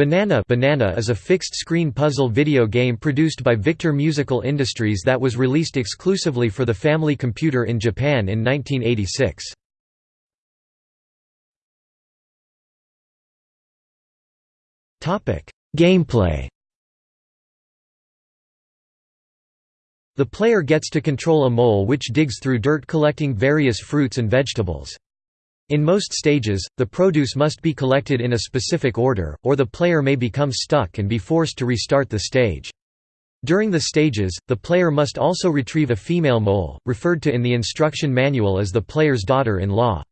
Banana Banana is a fixed-screen puzzle video game produced by Victor Musical Industries that was released exclusively for the Family Computer in Japan in 1986. Gameplay The player gets to control a mole which digs through dirt collecting various fruits and vegetables. In most stages, the produce must be collected in a specific order, or the player may become stuck and be forced to restart the stage. During the stages, the player must also retrieve a female mole, referred to in the instruction manual as the player's daughter-in-law.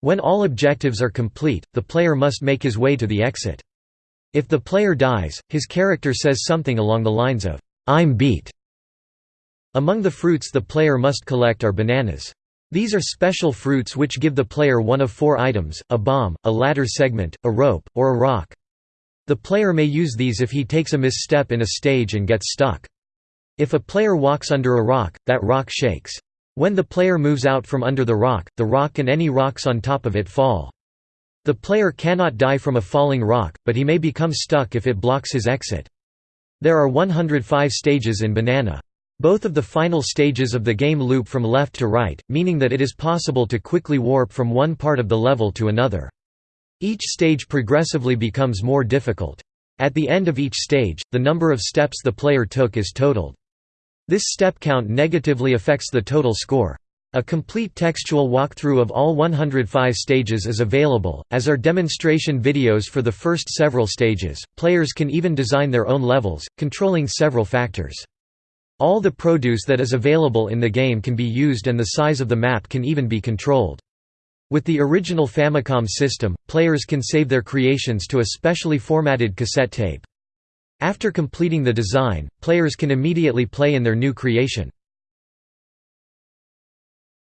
When all objectives are complete, the player must make his way to the exit. If the player dies, his character says something along the lines of, "'I'm beat'". Among the fruits the player must collect are bananas. These are special fruits which give the player one of four items, a bomb, a ladder segment, a rope, or a rock. The player may use these if he takes a misstep in a stage and gets stuck. If a player walks under a rock, that rock shakes. When the player moves out from under the rock, the rock and any rocks on top of it fall. The player cannot die from a falling rock, but he may become stuck if it blocks his exit. There are 105 stages in Banana. Both of the final stages of the game loop from left to right, meaning that it is possible to quickly warp from one part of the level to another. Each stage progressively becomes more difficult. At the end of each stage, the number of steps the player took is totaled. This step count negatively affects the total score. A complete textual walkthrough of all 105 stages is available, as are demonstration videos for the first several stages. Players can even design their own levels, controlling several factors. All the produce that is available in the game can be used and the size of the map can even be controlled. With the original Famicom system, players can save their creations to a specially formatted cassette tape. After completing the design, players can immediately play in their new creation.